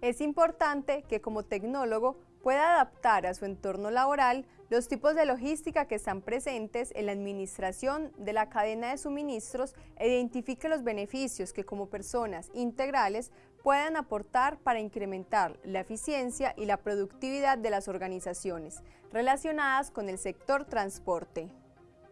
Es importante que como tecnólogo pueda adaptar a su entorno laboral los tipos de logística que están presentes en la administración de la cadena de suministros e identifique los beneficios que como personas integrales puedan aportar para incrementar la eficiencia y la productividad de las organizaciones relacionadas con el sector transporte.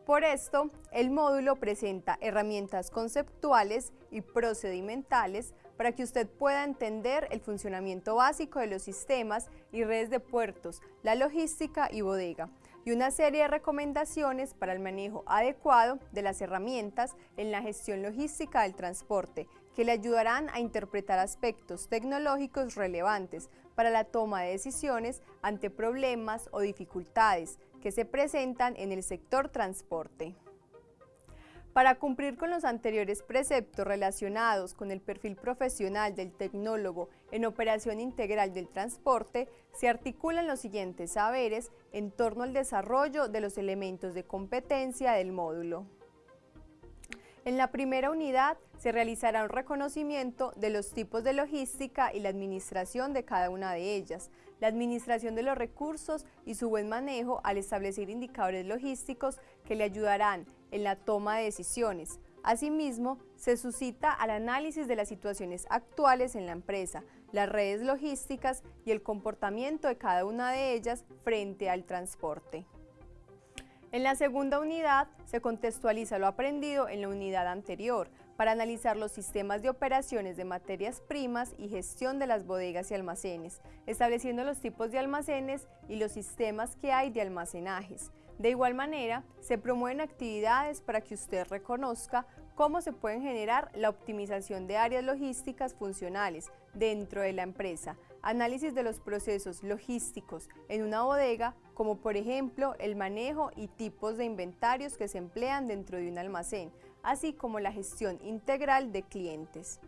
Por esto, el módulo presenta herramientas conceptuales y procedimentales para que usted pueda entender el funcionamiento básico de los sistemas y redes de puertos, la logística y bodega, y una serie de recomendaciones para el manejo adecuado de las herramientas en la gestión logística del transporte, que le ayudarán a interpretar aspectos tecnológicos relevantes para la toma de decisiones ante problemas o dificultades que se presentan en el sector transporte. Para cumplir con los anteriores preceptos relacionados con el perfil profesional del tecnólogo en operación integral del transporte, se articulan los siguientes saberes en torno al desarrollo de los elementos de competencia del módulo. En la primera unidad se realizará un reconocimiento de los tipos de logística y la administración de cada una de ellas, la administración de los recursos y su buen manejo al establecer indicadores logísticos que le ayudarán en la toma de decisiones. Asimismo, se suscita al análisis de las situaciones actuales en la empresa, las redes logísticas y el comportamiento de cada una de ellas frente al transporte. En la segunda unidad se contextualiza lo aprendido en la unidad anterior para analizar los sistemas de operaciones de materias primas y gestión de las bodegas y almacenes, estableciendo los tipos de almacenes y los sistemas que hay de almacenajes. De igual manera, se promueven actividades para que usted reconozca cómo se pueden generar la optimización de áreas logísticas funcionales dentro de la empresa, análisis de los procesos logísticos en una bodega, como por ejemplo el manejo y tipos de inventarios que se emplean dentro de un almacén, así como la gestión integral de clientes.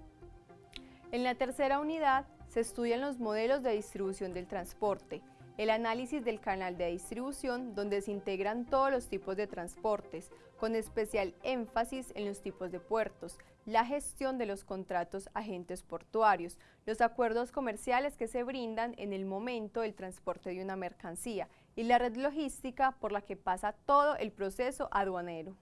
En la tercera unidad se estudian los modelos de distribución del transporte, el análisis del canal de distribución donde se integran todos los tipos de transportes, con especial énfasis en los tipos de puertos, la gestión de los contratos agentes portuarios, los acuerdos comerciales que se brindan en el momento del transporte de una mercancía y la red logística por la que pasa todo el proceso aduanero.